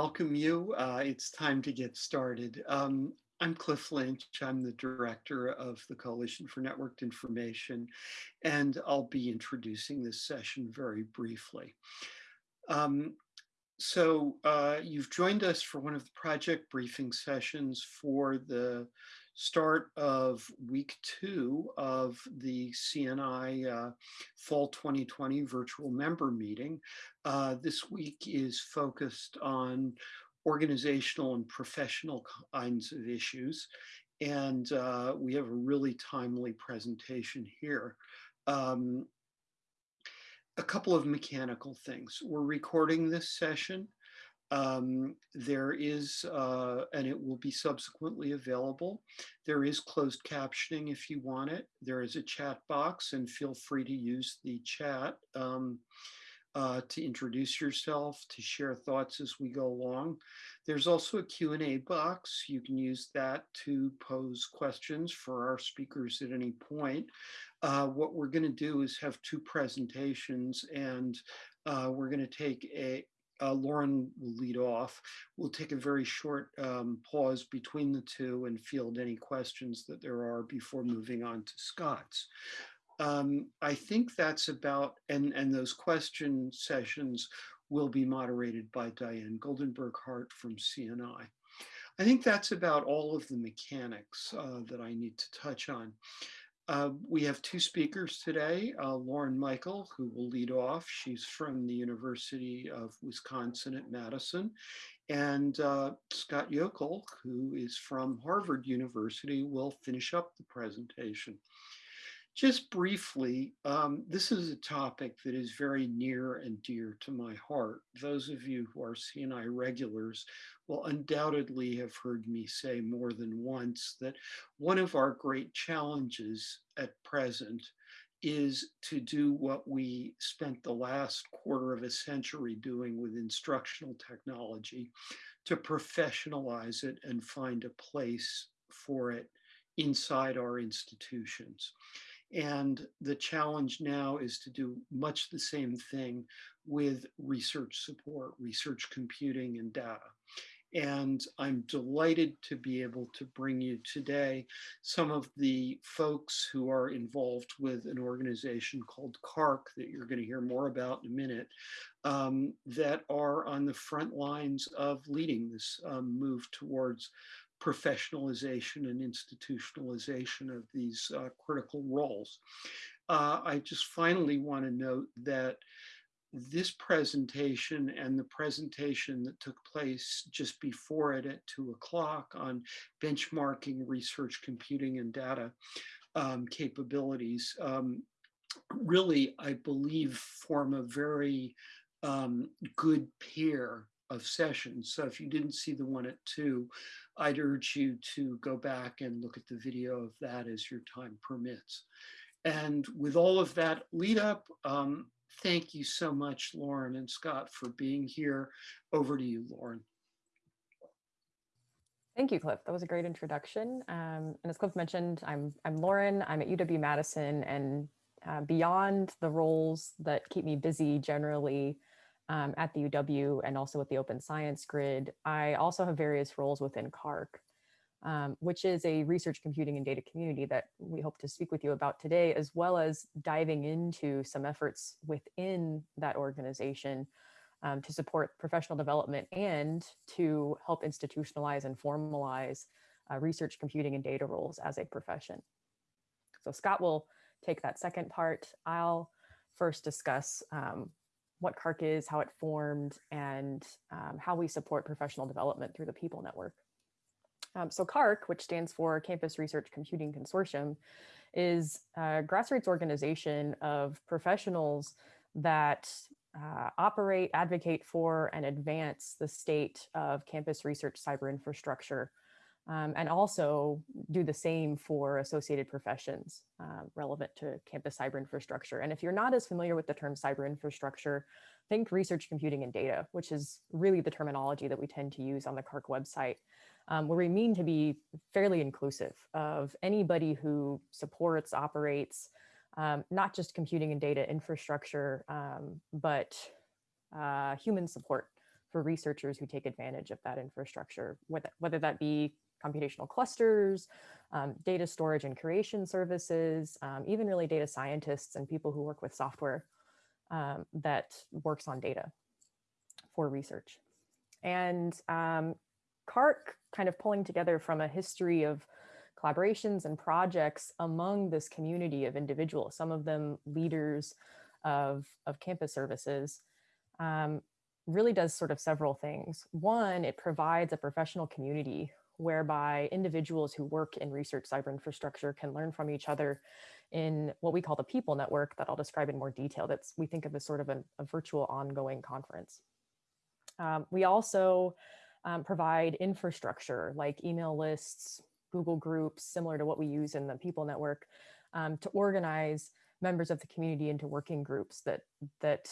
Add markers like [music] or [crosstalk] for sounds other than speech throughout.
welcome you. Uh, it's time to get started. Um, I'm Cliff Lynch. I'm the director of the Coalition for Networked Information, and I'll be introducing this session very briefly. Um, so uh, you've joined us for one of the project briefing sessions for the start of week two of the CNI uh, Fall 2020 virtual member meeting. Uh, this week is focused on organizational and professional kinds of issues. And uh, we have a really timely presentation here. Um, a couple of mechanical things. We're recording this session. Um, there is, uh, and it will be subsequently available. There is closed captioning if you want it. There is a chat box and feel free to use the chat um, uh, to introduce yourself, to share thoughts as we go along. There's also a Q&A box. You can use that to pose questions for our speakers at any point. Uh, what we're gonna do is have two presentations and uh, we're going to take a, uh, Lauren will lead off. We'll take a very short um, pause between the two and field any questions that there are before moving on to Scott's. Um, I think that's about, and, and those question sessions will be moderated by Diane Goldenberg Hart from CNI. I think that's about all of the mechanics uh, that I need to touch on. Uh, we have two speakers today, uh, Lauren Michael, who will lead off. She's from the University of Wisconsin at Madison, and uh, Scott Yockel, who is from Harvard University, will finish up the presentation. Just briefly, um, this is a topic that is very near and dear to my heart. Those of you who are CNI regulars will undoubtedly have heard me say more than once that one of our great challenges at present is to do what we spent the last quarter of a century doing with instructional technology, to professionalize it and find a place for it inside our institutions. And the challenge now is to do much the same thing with research support, research computing and data. And I'm delighted to be able to bring you today some of the folks who are involved with an organization called CaRCC that you're going to hear more about in a minute, um, that are on the front lines of leading this um, move towards professionalization and institutionalization of these uh, critical roles. Uh, I just finally want to note that this presentation and the presentation that took place just before it at two o'clock on benchmarking research computing and data um, capabilities um, really, I believe, form a very um, good pair of sessions. So if you didn't see the one at two, I'd urge you to go back and look at the video of that as your time permits. And with all of that lead up, um, thank you so much, Lauren and Scott, for being here. Over to you, Lauren. Thank you, Cliff. That was a great introduction. Um, and as Cliff mentioned, I'm, I'm Lauren. I'm at UW-Madison and uh, beyond the roles that keep me busy generally um, at the UW and also with the Open Science Grid, I also have various roles within CaRCC, um, which is a research computing and data community that we hope to speak with you about today, as well as diving into some efforts within that organization um, to support professional development and to help institutionalize and formalize uh, research computing and data roles as a profession. So Scott will take that second part. I'll first discuss um, what CaRCC is, how it formed, and um, how we support professional development through the People Network. Um, so CaRCC, which stands for Campus Research Computing Consortium, is a grassroots organization of professionals that uh, operate, advocate for, and advance the state of campus research cyber infrastructure um, and also do the same for associated professions uh, relevant to campus cyber infrastructure. And if you're not as familiar with the term cyber infrastructure, think research computing and data, which is really the terminology that we tend to use on the CaRCC website, um, where we mean to be fairly inclusive of anybody who supports, operates, um, not just computing and data infrastructure, um, but uh, human support for researchers who take advantage of that infrastructure, whether, whether that be computational clusters, um, data storage and curation services, um, even really data scientists and people who work with software um, that works on data for research. And um, CaRCC kind of pulling together from a history of collaborations and projects among this community of individuals, some of them leaders of, of campus services, um, really does sort of several things. One, it provides a professional community whereby individuals who work in research cyber infrastructure can learn from each other in what we call the people network that I'll describe in more detail. That's we think of as sort of an, a virtual ongoing conference. Um, we also um, provide infrastructure like email lists, Google groups, similar to what we use in the people network um, to organize members of the community into working groups that, that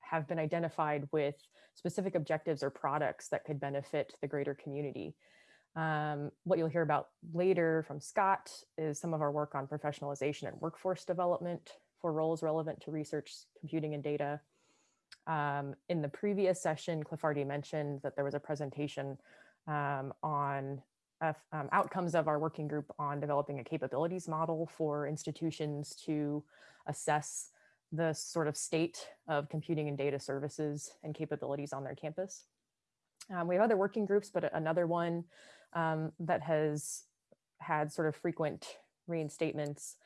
have been identified with specific objectives or products that could benefit the greater community. Um, what you'll hear about later from Scott is some of our work on professionalization and workforce development for roles relevant to research, computing, and data. Um, in the previous session, Cliff mentioned that there was a presentation um, on uh, outcomes of our working group on developing a capabilities model for institutions to assess the sort of state of computing and data services and capabilities on their campus. Um, we have other working groups, but another one um, that has had sort of frequent reinstatements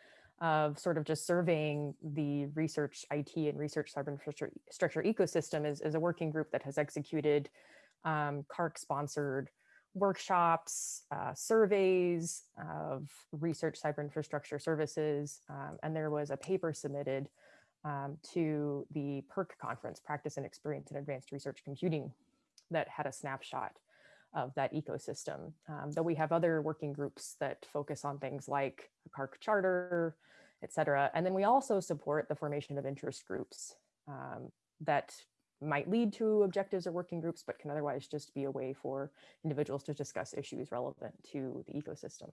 of sort of just surveying the research IT and research cyber infrastructure ecosystem is, is a working group that has executed um, CaRCC sponsored workshops, uh, surveys of research cyber infrastructure services. Um, and there was a paper submitted um, to the PEARC conference, Practice and Experience in Advanced Research Computing, that had a snapshot of that ecosystem. Um, though we have other working groups that focus on things like a CaRCC charter, et cetera. And then we also support the formation of interest groups um, that might lead to objectives or working groups, but can otherwise just be a way for individuals to discuss issues relevant to the ecosystem.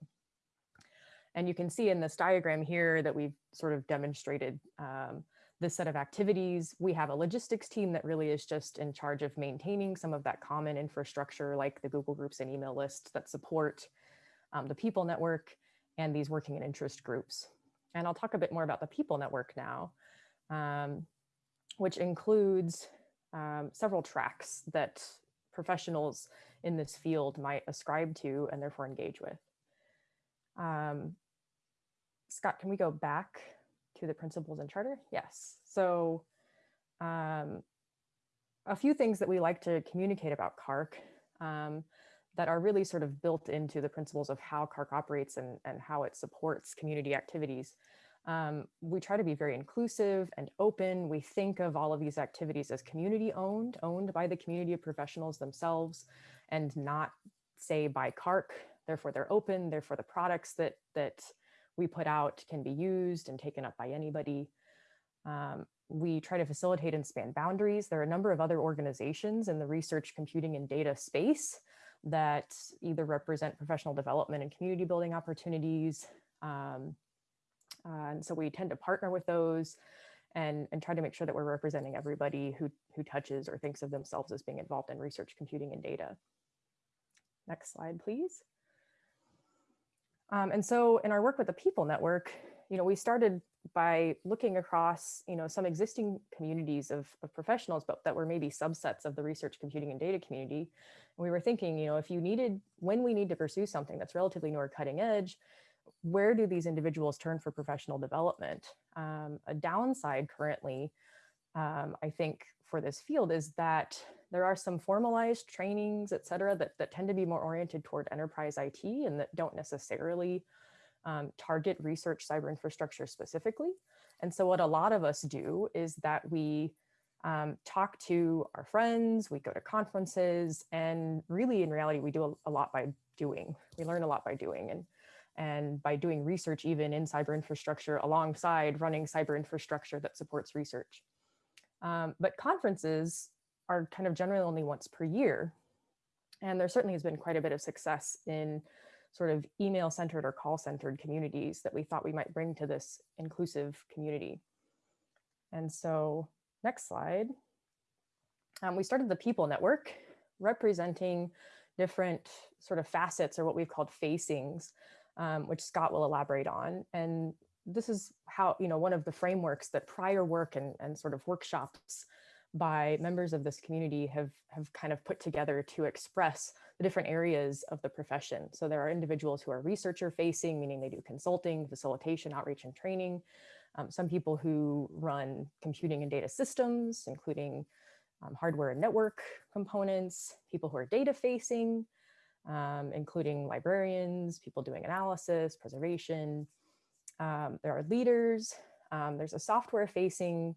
And you can see in this diagram here that we've sort of demonstrated um, this set of activities. We have a logistics team that really is just in charge of maintaining some of that common infrastructure like the Google Groups and email lists that support um, the people network and these working and interest groups. And I'll talk a bit more about the people network now, um, which includes um, several tracks that professionals in this field might ascribe to and therefore engage with. Um, Scott, can we go back the principles and charter? Yes. So um, a few things that we like to communicate about CaRCC um, that are really sort of built into the principles of how CaRCC operates and, and how it supports community activities. Um, we try to be very inclusive and open. We think of all of these activities as community owned, owned by the community of professionals themselves and not say by CaRCC. Therefore, they're open. Therefore, the products that, that we put out can be used and taken up by anybody. Um, we try to facilitate and span boundaries. There are a number of other organizations in the research, computing, and data space that either represent professional development and community building opportunities, um, uh, and so we tend to partner with those and, and try to make sure that we're representing everybody who, who touches or thinks of themselves as being involved in research, computing, and data. Next slide, please. Um, and so in our work with the People Network, you know, we started by looking across, you know, some existing communities of, of professionals, but that were maybe subsets of the research, computing, and data community. And we were thinking, you know, if you needed, when we need to pursue something that's relatively new or cutting edge, where do these individuals turn for professional development? Um, a downside currently, um, I think, for this field is that there are some formalized trainings, et cetera, that, that tend to be more oriented toward enterprise IT and that don't necessarily um, target research cyber infrastructure specifically. And so what a lot of us do is that we um, talk to our friends, we go to conferences, and really in reality, we do a, a lot by doing. We learn a lot by doing. And and by doing research even in cyber infrastructure alongside running cyber infrastructure that supports research. Um, but conferences are kind of generally only once per year. And there certainly has been quite a bit of success in sort of email centered or call centered communities that we thought we might bring to this inclusive community. And so next slide. um, we started the People Network, representing different sort of facets or what we've called facings, um, which Scott will elaborate on. And this is how, you know, one of the frameworks that prior work and, and sort of workshops by members of this community have, have kind of put together to express the different areas of the profession. So there are individuals who are researcher facing, meaning they do consulting, facilitation, outreach, and training. Um, some people who run computing and data systems, including um, hardware and network components, people who are data facing, um, including librarians, people doing analysis, preservation. Um, there are leaders. Um, there's a software facing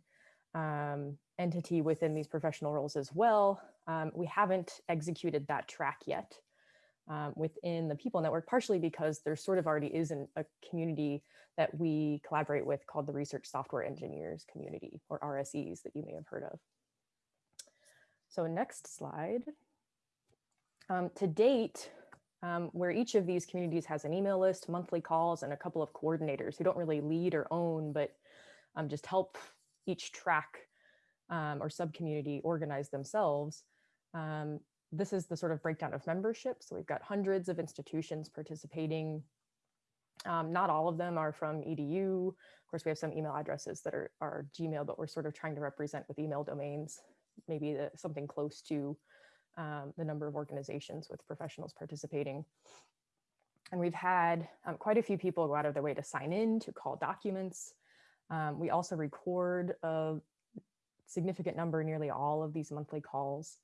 um, entity within these professional roles as well. Um, we haven't executed that track yet um, within the People Network, partially because there sort of already is an, a community that we collaborate with called the Research Software Engineers Community, or RSEs that you may have heard of. So next slide. Um, to date, um, where each of these communities has an email list, monthly calls, and a couple of coordinators who don't really lead or own, but um, just help each track um, or sub-community organize themselves. Um, this is the sort of breakdown of membership. So we've got hundreds of institutions participating. Um, not all of them are from EDU. Of course, we have some email addresses that are, are Gmail, but we're sort of trying to represent with email domains, maybe the, something close to um, the number of organizations with professionals participating. And we've had um, quite a few people go out of their way to sign in, to call documents. Um, we also record a significant number, nearly all of these monthly calls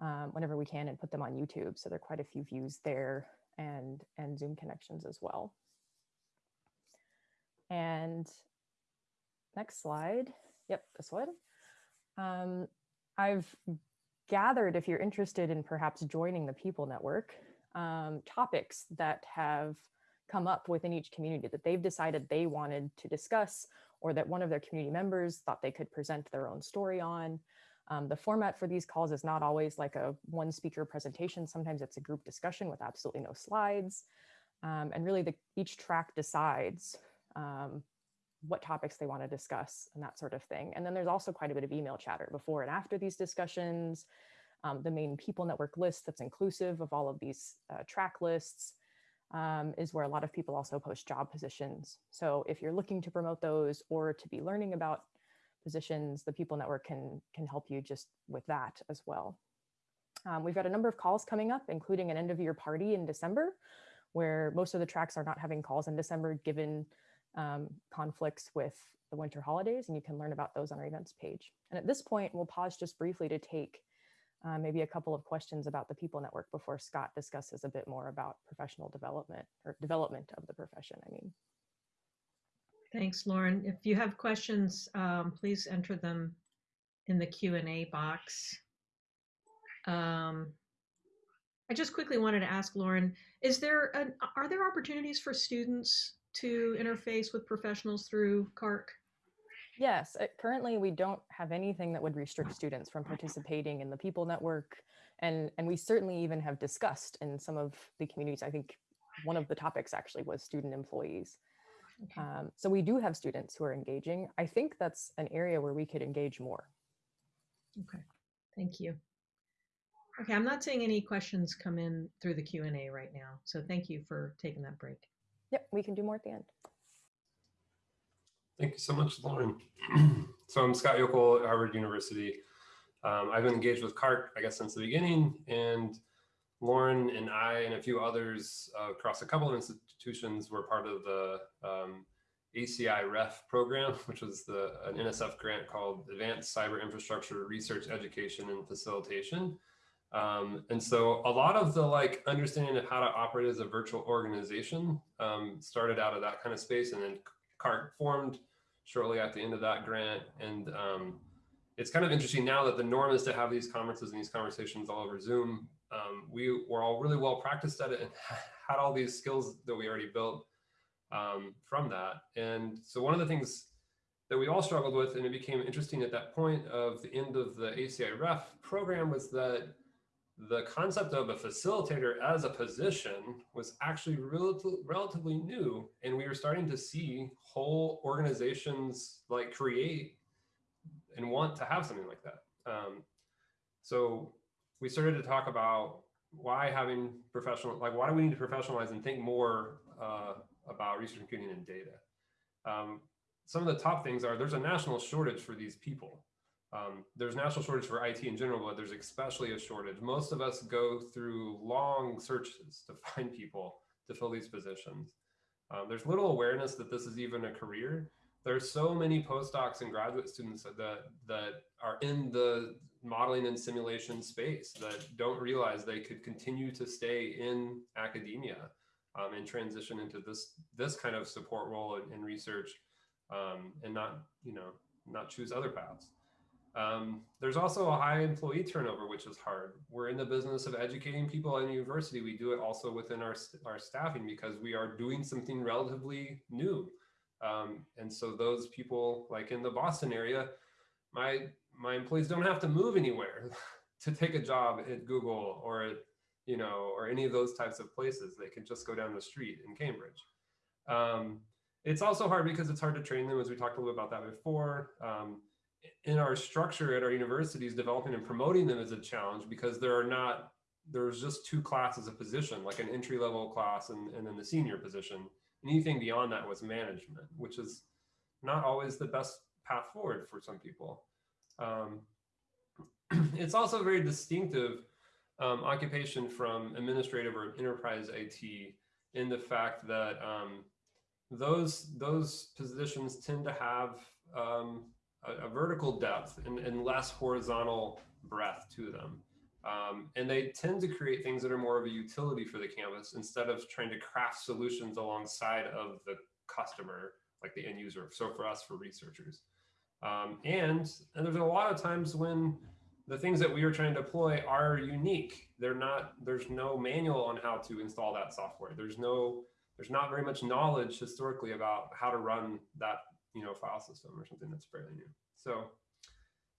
um, whenever we can and put them on YouTube. So there are quite a few views there and, and Zoom connections as well. And next slide. Yep, this one. Um, I've gathered, if you're interested in perhaps joining the People Network, um, topics that have come up within each community that they've decided they wanted to discuss or that one of their community members thought they could present their own story on. Um, the format for these calls is not always like a one speaker presentation. Sometimes it's a group discussion with absolutely no slides. Um, and really the, each track decides um, what topics they want to discuss and that sort of thing. And then there's also quite a bit of email chatter before and after these discussions, um, the main people network list that's inclusive of all of these uh, track lists, um, is where a lot of people also post job positions. So if you're looking to promote those or to be learning about positions, the People Network can, can help you just with that as well. Um, we've got a number of calls coming up, including an end of year party in December, where most of the tracks are not having calls in December given um, conflicts with the winter holidays, and you can learn about those on our events page. And at this point, we'll pause just briefly to take uh, maybe a couple of questions about the People Network before Scott discusses a bit more about professional development or development of the profession, I mean. Thanks, Lauren. If you have questions, um, please enter them in the Q&A box. Um, I just quickly wanted to ask Lauren, is there an, are there opportunities for students to interface with professionals through CaRCC? Yes, uh, currently we don't have anything that would restrict students from participating in the People Network. And, and we certainly even have discussed in some of the communities, I think one of the topics actually was student employees. Okay. Um, so we do have students who are engaging. I think that's an area where we could engage more. Okay, thank you. Okay, I'm not seeing any questions come in through the Q&A right now. So thank you for taking that break. Yep, we can do more at the end. Thank you so much, Lauren. [clears throat] so I'm Scott Yockel at Harvard University. Um, I've been engaged with CaRCC, I guess, since the beginning, and Lauren and I and a few others uh, across a couple of institutions were part of the um, ACI REF program, [laughs] which was the an NSF grant called Advanced Cyber Infrastructure Research Education and Facilitation. Um, and so a lot of the like understanding of how to operate as a virtual organization um, started out of that kind of space and then CaRCC formed shortly at the end of that grant. And um, it's kind of interesting now that the norm is to have these conferences and these conversations all over Zoom. Um, we were all really well practiced at it and [laughs] had all these skills that we already built um, from that. And so one of the things that we all struggled with, and it became interesting at that point of the end of the ACI REF program was that the concept of a facilitator as a position was actually relatively, relatively new. And we were starting to see whole organizations like create and want to have something like that. Um, So we started to talk about why having professional, like why do we need to professionalize and think more uh, about research computing and data? Um, some of the top things are there's a national shortage for these people. Um, there's national shortage for IT in general, but there's especially a shortage. Most of us go through long searches to [laughs] find people to fill these positions. Um, there's little awareness that this is even a career. There's so many postdocs and graduate students that, that are in the modeling and simulation space that don't realize they could continue to stay in academia um, and transition into this this kind of support role in, in research um, and not you know not choose other paths. Um, there's also a high employee turnover, which is hard. We're in the business of educating people in university. We do it also within our, our staffing because we are doing something relatively new. Um, and so those people like in the Boston area, my, my employees don't have to move anywhere [laughs] to take a job at Google or at, you know, or any of those types of places. They can just go down the street in Cambridge. Um, it's also hard because it's hard to train them as we talked a little bit about that before. Um, in our structure at our universities, developing and promoting them is a challenge because there are not, there's just two classes of position, like an entry level class and, and then the senior position. Anything beyond that was management, which is not always the best path forward for some people. Um, [clears throat] it's also very distinctive um, occupation from administrative or enterprise IT in the fact that um, those those positions tend to have um, a, a vertical depth and, and, less horizontal breadth to them. Um, and they tend to create things that are more of a utility for the canvas instead of trying to craft solutions alongside of the customer, like the end user. So for us, for researchers. Um, and, and there's a lot of times when the things that we are trying to deploy are unique. They're not, there's no manual on how to install that software. There's no, there's not very much knowledge historically about how to run that you know, file system or something that's fairly new. So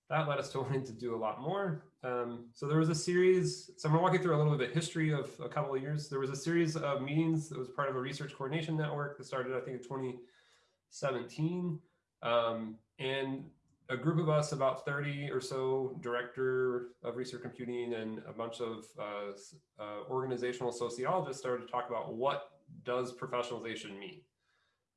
that led us to [laughs] wanting to do a lot more. Um, so there was a series, so I'm gonna walk you through a little bit of history of a couple of years. There was a series of meetings that was part of a research coordination network that started, I think, in 2017. Um, and a group of us, about 30 or so director of research computing and a bunch of uh, uh, organizational sociologists started to talk about what does professionalization mean?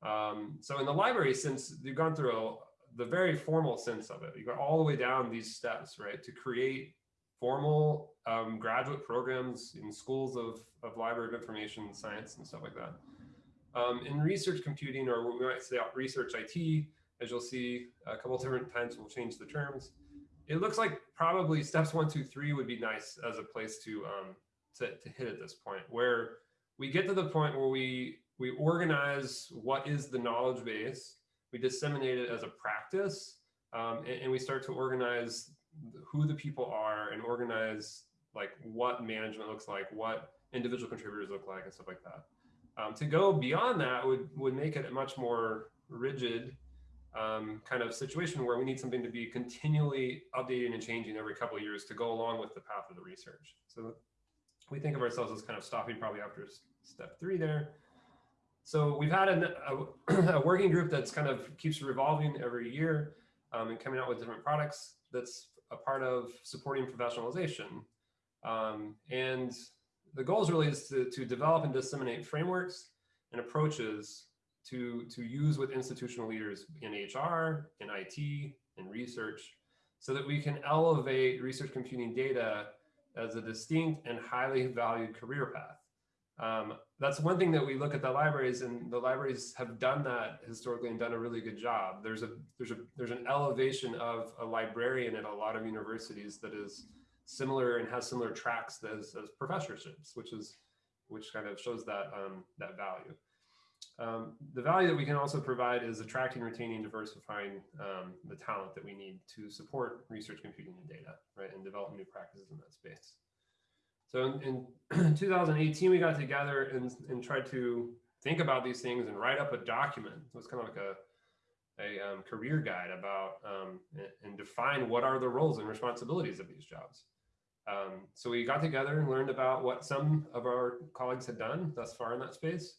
Um, so in the library, since you've gone through a, the very formal sense of it, you go all the way down these steps, right, to create formal um, graduate programs in schools of, of library of information science and stuff like that. Um, in research computing, or we might say research IT, as you'll see a couple different times, we'll change the terms. It looks like probably steps one, two, three would be nice as a place to, um, to, to hit at this point, where we get to the point where we we organize what is the knowledge base, we disseminate it as a practice, um, and, and, we start to organize who the people are and organize like what management looks like, what individual contributors look like, and stuff like that. Um, to go beyond that would would make it a much more rigid um, kind of situation where we need something to be continually updating and changing every couple of years to go along with the path of the research. So we think of ourselves as kind of stopping probably after step three there so we've had a, [clears throat] a, working group that's kind of keeps revolving every year um, and coming out with different products that's a part of supporting professionalization. Um, and the goals really is to, to develop and disseminate frameworks and approaches to, to use with institutional leaders in HR, in IT, in research, so that we can elevate research computing data as a distinct and highly valued career path. Um, that's one thing that we look at the libraries and the libraries have done that historically and done a really good job. There's a there's a there's an elevation of a librarian at a lot of universities that is similar and has similar tracks as, as professorships, which is which kind of shows that um, that value. Um, the value that we can also provide is attracting, retaining, diversifying um, the talent that we need to support research computing and data, right, and develop new practices in that space. So in, in [clears throat] 2018, we got together and, and tried to think about these things and write up a document. It was kind of like a, a um, career guide about um, and, and, define what are the roles and responsibilities of these jobs. Um, so we got together and learned about what some of our colleagues had done thus far in that space.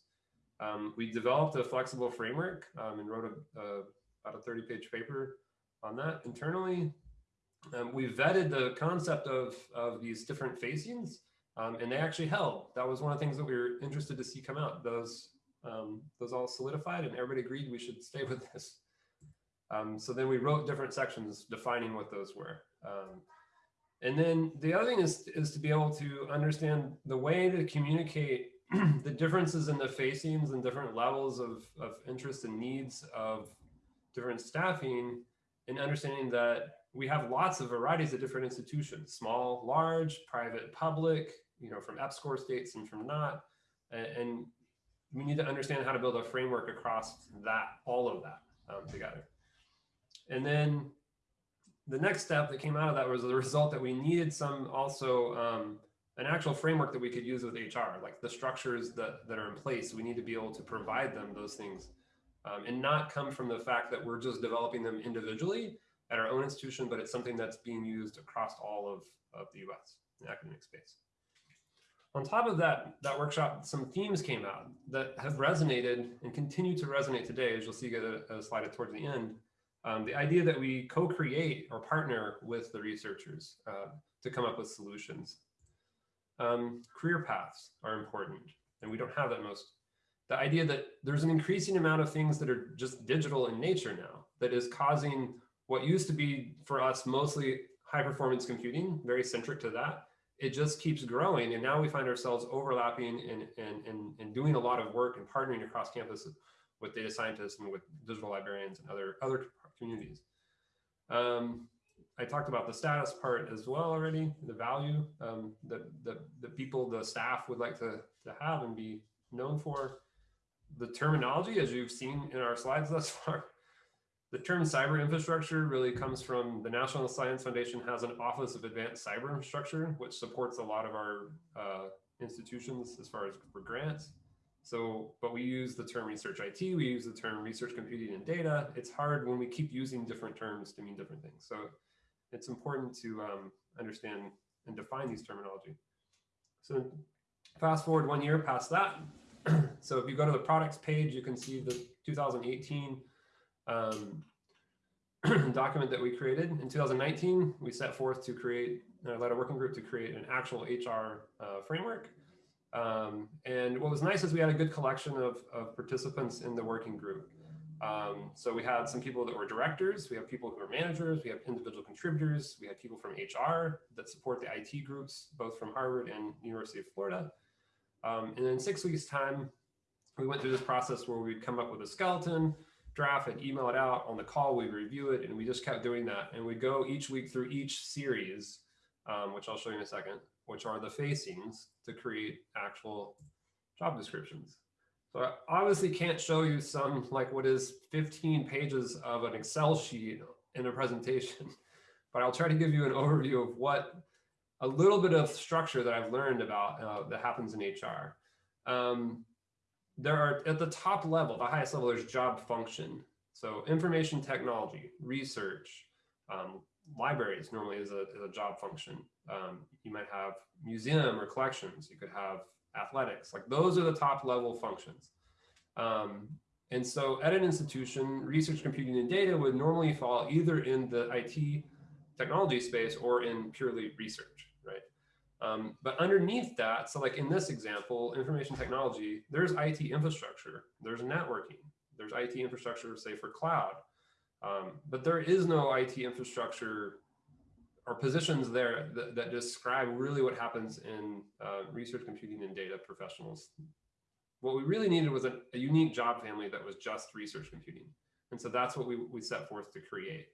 Um, we developed a flexible framework um, and wrote a, a, about a 30 page paper on that internally. Um, we vetted the concept of, of these different facings um, and they actually held. That was one of the things that we were interested to see come out. Those, um, those all solidified and everybody agreed we should stay [laughs] with this. Um, so then we wrote different sections defining what those were. Um, and then the other thing is, is to be able to understand the way to communicate [clears throat] the differences in the facings and different levels of, of interest and needs of different staffing and understanding that we have lots of varieties of different institutions, small, large, private, public, you know, from EPSCoR states and from not. And, and we need to understand how to build a framework across that, all of that um, together. And then the next step that came out of that was the result that we needed some also um, an actual framework that we could use with HR, like the structures that, that are in place. We need to be able to provide them those things um, and not come from the fact that we're just developing them individually at our own institution, but it's something that's being used across all of, of the US, the academic space. On top of that, that workshop, some themes came out that have resonated and continue to resonate today, as you'll see get a, a slide towards the end. Um, the idea that we co-create or partner with the researchers uh, to come up with solutions. Um, career paths are important, and we don't have that most. The idea that there's an increasing amount of things that are just digital in nature now that is causing what used to be for us mostly high performance computing, very centric to that, it just keeps growing. And now we find ourselves overlapping and, and, and, and doing a lot of work and partnering across campus with data scientists and with digital librarians and other, other communities. Um, I talked about the status part as well already, the value um, that, that the people, the staff would like to, to have and be known for. The terminology, as you've seen in our slides thus [laughs] far, the term cyber infrastructure really comes from the National Science Foundation has an Office of Advanced Cyber Infrastructure, which supports a lot of our uh, institutions as far as for grants. So, but we use the term research IT, we use the term research computing and data. It's hard when we keep using different terms to mean different things. So it's important to um, understand and define these terminology. So fast forward one year past that. [clears throat] so if you go to the products page, you can see the 2018 um, [clears throat] document that we created. In 2019, we set forth to create, uh, led a working group to create an actual HR uh, framework. Um, and what was nice is we had a good collection of, of participants in the working group. Um, so we had some people that were directors, we have people who are managers, we have individual contributors, we had people from HR that support the IT groups, both from Harvard and University of Florida. Um, and in six weeks time, we went through this process where we'd come up with a skeleton, draft and email it out on the call, we'd review it and we just kept doing that. And we go each week through each series, um, which I'll show you in a second, which are the facings to create actual job descriptions. So I obviously can't show you some like what is 15 pages of an Excel sheet in a presentation, [laughs] but I'll try to give you an overview of what a little bit of structure that I've learned about uh, that happens in HR. Um, there are at the top level, the highest level, there's job function. So information technology, research, um, libraries normally is a, is a job function. Um, you might have museum or collections. You could have athletics. Like those are the top level functions. Um, and so at an institution, research, computing, and data would normally fall either in the IT technology space or in purely research? Um, but underneath that, so like in this example, information technology, there's IT infrastructure, there's networking, there's IT infrastructure, say for cloud. Um, but there is no IT infrastructure or positions there that, that describe really what happens in uh, research computing and data professionals. What we really needed was a, a, unique job family that was just research computing. And so that's what we, we set forth to create.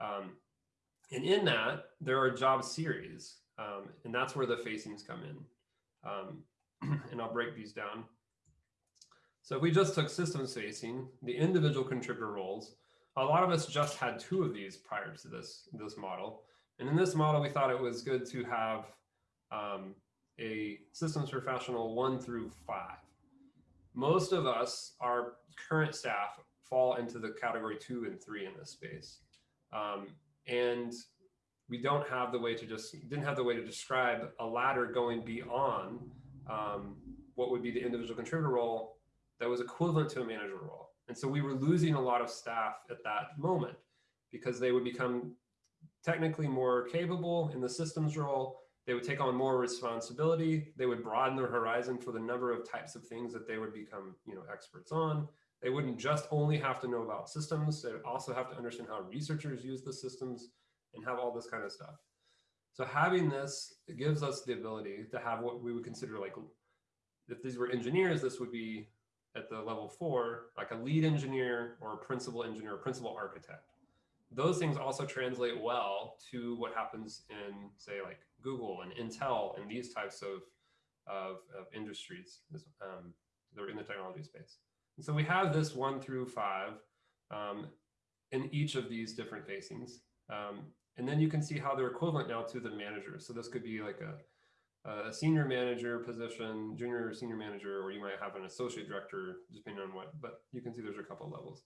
Um, and in that, there are job series. Um, and that's where the facings come in. Um, [clears throat] and I'll break these down. So if we just took systems facing, the individual contributor roles, a lot of us just had two of these prior to this, this model. And in this model, we thought it was good to have um, a systems professional one through five. Most of us, our current staff, fall into the category two and three in this space. Um, and we don't have the way to just didn't have the way to describe a ladder going beyond um, what would be the individual contributor role that was equivalent to a manager role. And so we were losing a lot of staff at that moment because they would become technically more capable in the systems role. They would take on more responsibility. They would broaden their horizon for the number of types of things that they would become, you know, experts on. They wouldn't just only have to know about systems. They would also have to understand how researchers use the systems and have all this kind of stuff. So having this gives us the ability to have what we would consider like, if these were engineers, this would be at the level four, like a lead engineer or a principal engineer, or principal architect. Those things also translate well to what happens in say like Google and Intel and these types of, of, of industries um, that are in the technology space. And so we have this one through five um, in each of these different facings. Um, and then you can see how they're equivalent now to the managers. So this could be like a, a senior manager position, junior or senior manager, or you might have an associate director, depending on what, but you can see there's a couple levels.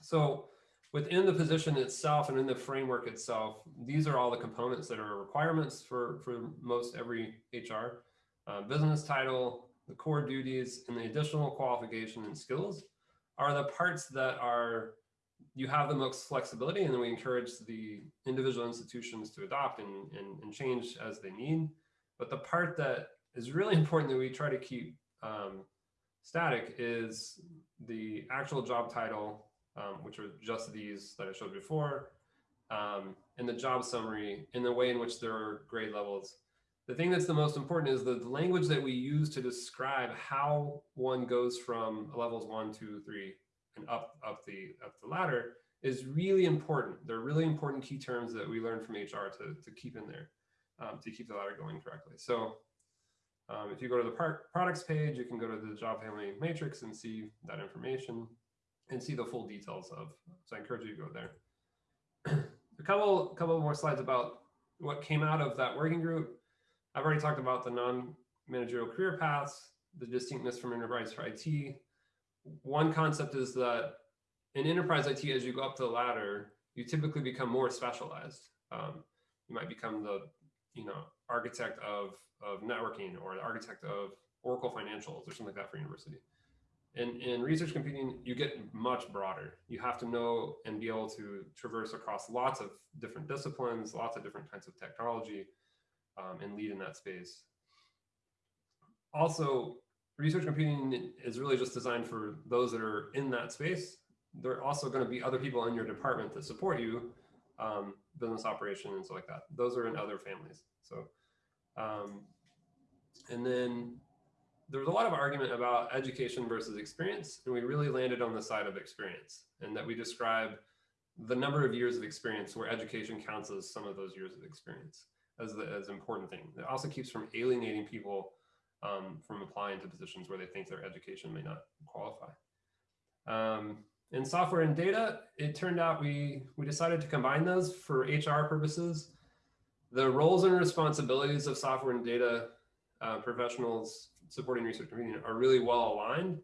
So within the position itself and in the framework itself, these are all the components that are requirements for, for most every HR. Uh, business title, the core duties, and the additional qualification and skills are the parts that are you have the most flexibility and then we encourage the individual institutions to adopt and, and, and, change as they need. But the part that is really [laughs] important that we try to keep um, static is the actual job title, um, which are just these that I showed before, um, and the job summary in the way in which there are grade levels. The thing that's the most important is the language that we use to describe how one goes from levels one, two, three, and up up the up the ladder is really important. They're really important key terms that we learned from HR to, to keep in there um, to keep the ladder going correctly. So um, if you go to the products page, you can go to the job family matrix and see that information and see the full details of. So I encourage you to go there. [clears throat] a couple couple more slides about what came out of that working group. I've already talked about the non-managerial career paths, the distinctness from enterprise for IT, one concept is that in enterprise IT, as you go up the ladder, you typically become more specialized. Um, you might become the, you know, architect of, of networking or the architect of Oracle Financials or something like that for university. In, in research computing, you get much broader. You have to know and be able to traverse across lots of different disciplines, lots of different kinds of technology, um, and lead in that space. Also, research computing is really just designed for those that are in that space. There are also going to be other people in your department that support you, um, business operation and stuff like that. Those are in other families. So, um, and then there was a lot of argument about education versus experience, and we really landed on the side of experience, and that we describe the number of years of experience where education counts as some of those years of experience as the as important thing. It also keeps from alienating people um, from applying to positions where they think their education may not qualify. Um, in software and data, it turned out we, we decided to combine those for HR purposes. The roles and responsibilities of software and data uh, professionals supporting research are really well aligned.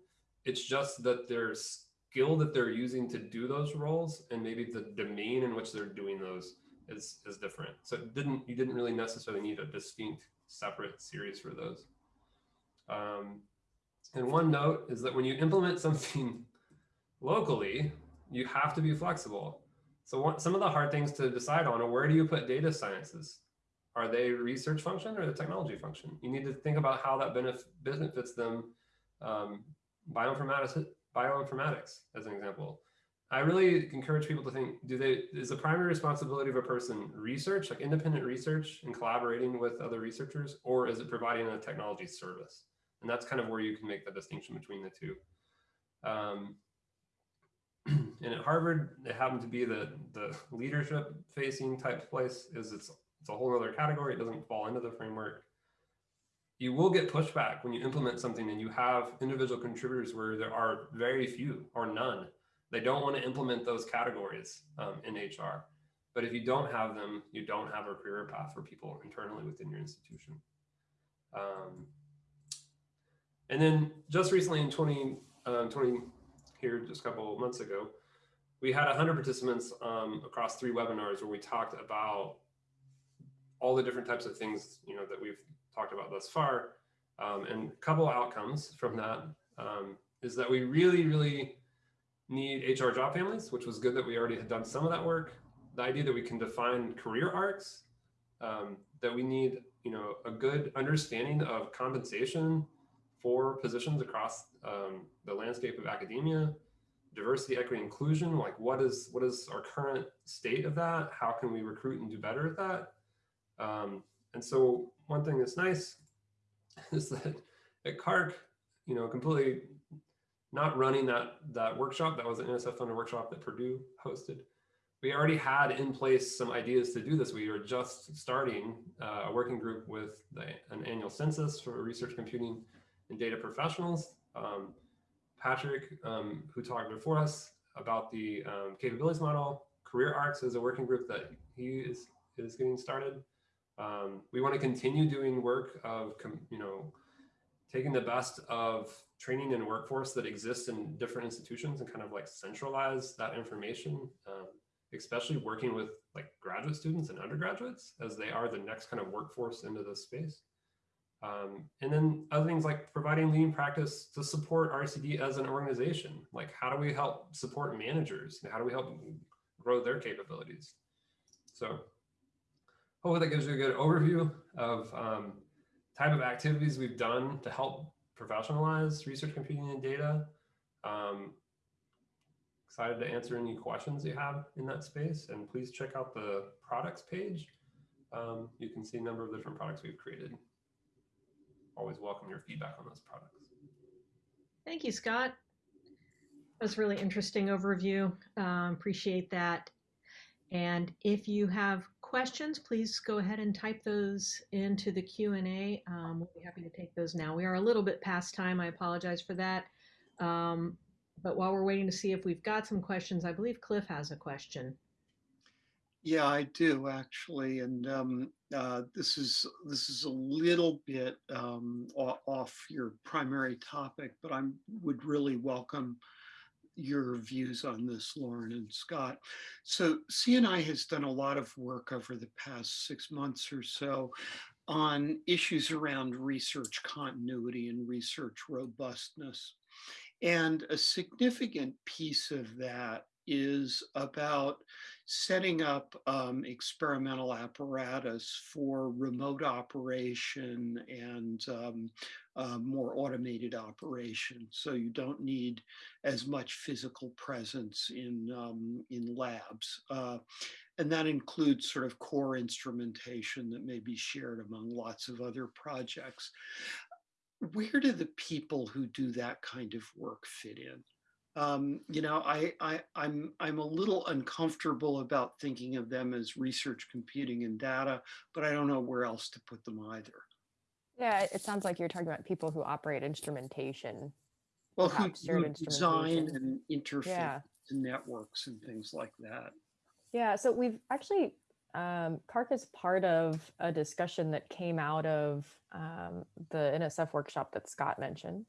It's just that their skill that they're using to do those roles and maybe the domain in which they're doing those is, is different. So it didn't, you didn't really necessarily need a distinct separate series for those. Um, and one note is that when you implement something [laughs] locally, you have to be flexible. So one, some of the hard things to decide on are where do you put data sciences? Are they research function or the technology function? You need to think about how that benef benefits them. Um, bioinformatics, bioinformatics, as an example. I really encourage people to think, do they, is the primary responsibility of a person research, like independent research and collaborating with other researchers, or is it providing a technology service? And that's kind of where you can make the distinction between the two. Um, [clears throat] and at Harvard, it happened to be the, the leadership facing type place is it's, it's a whole other category. It doesn't fall into the framework. You will get pushback when you implement something and you have individual contributors where there are very few or none. They don't want to implement those categories um, in HR. But if you don't have them, you don't have a career path for people internally within your institution. Um, and then just recently in 20, um, 20 here just a couple months ago, we had 100 participants um, across three webinars where we talked about all the different types of things you know that we've talked about thus far. Um, and a couple outcomes from that um, is that we really, really need HR job families, which was good that we already had done some of that work. the idea that we can define career arcs, um, that we need, you know, a good understanding of compensation for positions across um, the landscape of academia, diversity, equity, inclusion. Like, what is what is our current state of that? How can we recruit and do better at that? Um, and so, one thing that's nice [laughs] is that at CaRCC, you know, completely not running that that workshop. That was an NSF funded workshop that Purdue hosted. We already had in place some ideas to do this. We were just starting uh, a working group with the, an annual census for research computing and data professionals. Um, Patrick, um, who talked before us about the um, capabilities model, career arcs is a working group that he is, is getting started. Um, we want to continue doing work of, you know, taking the best of training and workforce that exists in different institutions and kind of like centralize that information, um, especially working with like graduate students and undergraduates as they are the next kind of workforce into this space. Um, and then other things like providing lean practice to support RCD as an organization. Like how do we help support managers? How do we help grow their capabilities? So hopefully that gives you a good overview of um, type of activities we've done to help professionalize research computing and data. Um, excited to answer any questions you have in that space. And please check out the products page. Um, you can see a number of different products we've created. Always welcome your feedback on those products. Thank you, Scott. That was really interesting overview. Um, appreciate that. And if you have questions, please go ahead and type those into the Q&A. Um, we'll be happy to take those now. We are a little bit past time. I apologize for that. Um, but while we're waiting to see if we've got some questions, I believe Cliff has a question. Yeah, I do actually, and um, uh, this is this is a little bit um, off your primary topic, but I would really welcome your views on this, Lauren and Scott. So CNI has done a lot of work over the past six months or so on issues around research continuity and research robustness. And a significant piece of that is about setting up um, experimental apparatus for remote operation and um, uh, more automated operation. So you don't need as much physical presence in, um, in labs. Uh, and that includes sort of core instrumentation that may be shared among lots of other projects. Where do the people who do that kind of work fit in? Um, you know, I, I, I'm, I'm a little uncomfortable about thinking of them as research computing and data, but I don't know where else to put them either. Yeah, it sounds like you're talking about people who operate instrumentation. Well, who, who design and interface yeah. networks and things like that. Yeah, so we've actually, um, CaRCC is part of a discussion that came out of um, the NSF workshop that Scott mentioned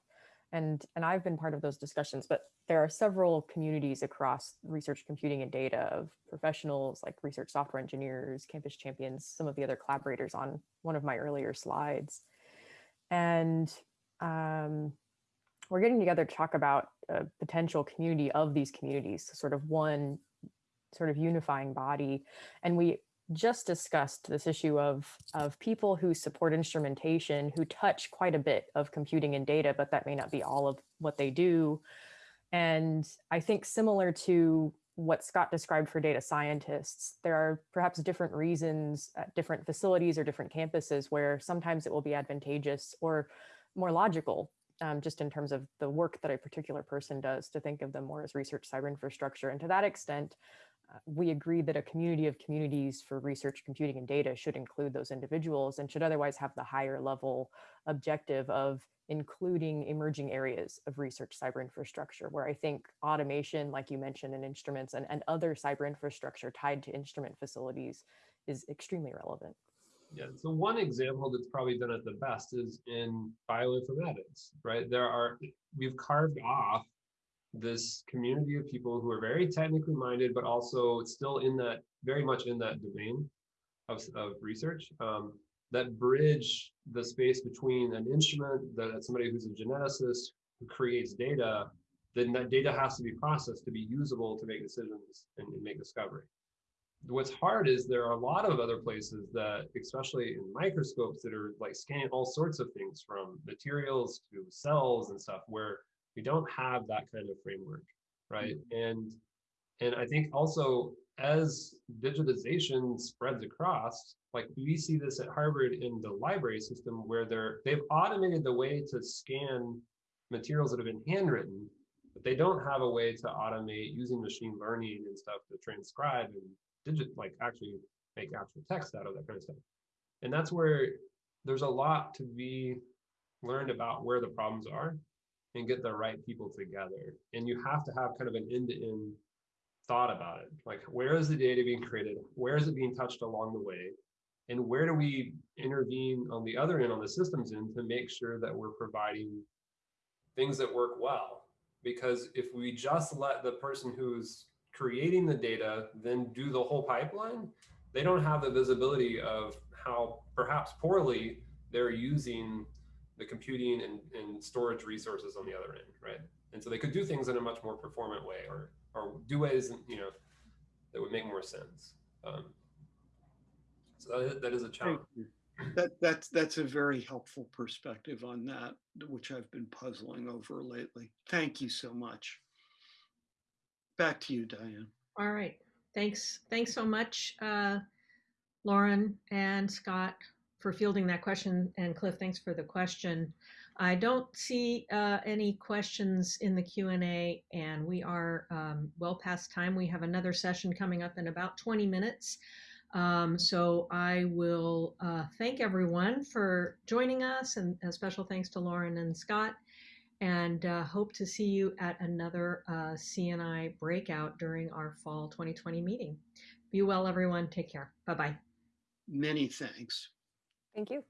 and and I've been part of those discussions, but there are several communities across research computing and data of professionals like research software engineers, campus champions, some of the other collaborators on one of my earlier slides. And um, we're getting together to talk about a potential community of these communities, sort of one sort of unifying body. And we just discussed this issue of, of people who support instrumentation who touch quite a bit of computing and data, but that may not be all of what they do. And I think similar to what Scott described for data scientists, there are perhaps different reasons at different facilities or different campuses where sometimes it will be advantageous or more logical um, just in terms of the work that a particular person does to think of them more as research cyber infrastructure. And to that extent, we agree that a community of communities for research, computing, and data should include those individuals and should otherwise have the higher level objective of including emerging areas of research cyber infrastructure, where I think automation, like you mentioned, in instruments and, and other cyber infrastructure tied to instrument facilities is extremely relevant. Yeah, so one example that's probably done it the best is in bioinformatics, right? There are, we've carved off this community of people who are very technically minded, but also still in that, very much in that domain of, of research um, that bridge the space between an instrument, that somebody who's a geneticist who creates data, then that data has to be processed to be usable to make decisions and, and make discovery. what's hard is there are a lot of other places that, especially in microscopes, that are like scanning all sorts of things from materials to cells and stuff, where we don't have that kind of framework, right? Mm-hmm. And and I think also as digitization spreads across, like we see this at Harvard in the library system where they're they've automated the way to scan materials that have been handwritten, but they don't have a way to automate using machine learning and stuff to transcribe and digit like actually make actual text out of that kind of stuff. And that's where there's a lot to be learned about where the problems are and get the right people together. And you have to have kind of an end-to-end thought about it. Like where is the data being created? Where is it being touched along the way? And where do we intervene on the other end, on the systems end, to make sure that we're providing things that work well? Because if we just let the person who's creating the data then do the whole pipeline, they don't have the visibility of how perhaps poorly they're using the computing and, and storage resources on the other end, right? And so they could do things in a much more performant way or or do ways you know that would make more sense. Um, so that is, that is a challenge. That that's that's a very helpful perspective on that, which I've been puzzling over lately. Thank you so much. Back to you, Diane. All right. Thanks. Thanks so much, uh, Lauren and Scott, for fielding that question. And Cliff, thanks for the question. I don't see uh, any questions in the Q&A and we are um, well past time. We have another session coming up in about 20 minutes. Um, so I will uh, thank everyone for joining us and a special thanks to Lauren and Scott and uh, hope to see you at another uh, CNI breakout during our fall 2020 meeting. Be well, everyone. Take care. Bye-bye. Many thanks. Thank you.